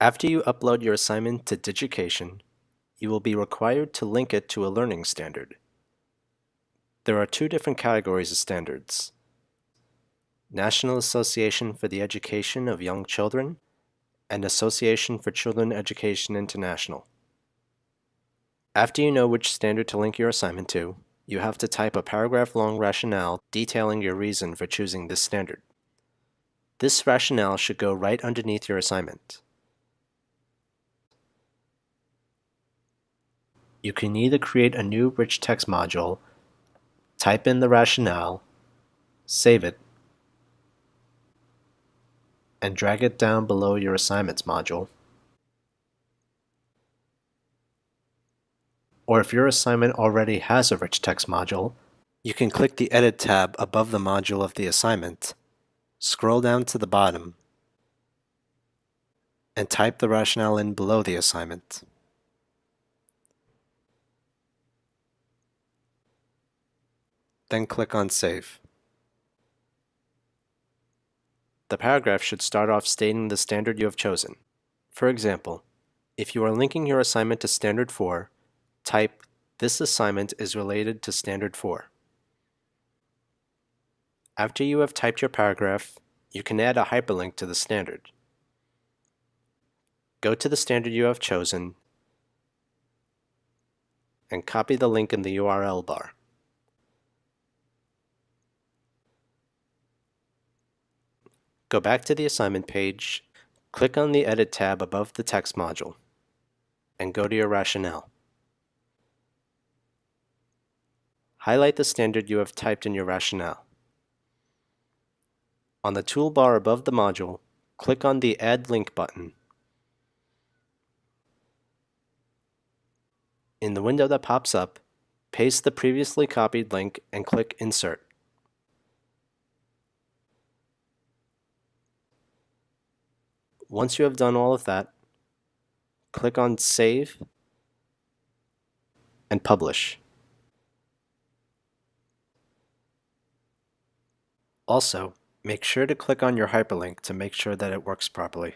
After you upload your assignment to Digication, you will be required to link it to a learning standard. There are two different categories of standards. National Association for the Education of Young Children and Association for Children Education International. After you know which standard to link your assignment to, you have to type a paragraph-long rationale detailing your reason for choosing this standard. This rationale should go right underneath your assignment. You can either create a new rich text module, type in the rationale, save it, and drag it down below your assignments module. Or if your assignment already has a rich text module, you can click the Edit tab above the module of the assignment, scroll down to the bottom, and type the rationale in below the assignment. Then click on Save. The paragraph should start off stating the standard you have chosen. For example, if you are linking your assignment to Standard 4, type, this assignment is related to Standard 4. After you have typed your paragraph, you can add a hyperlink to the standard. Go to the standard you have chosen and copy the link in the URL bar. Go back to the assignment page, click on the Edit tab above the text module, and go to your rationale. Highlight the standard you have typed in your rationale. On the toolbar above the module, click on the Add Link button. In the window that pops up, paste the previously copied link and click Insert. Once you have done all of that, click on Save and Publish. Also, make sure to click on your hyperlink to make sure that it works properly.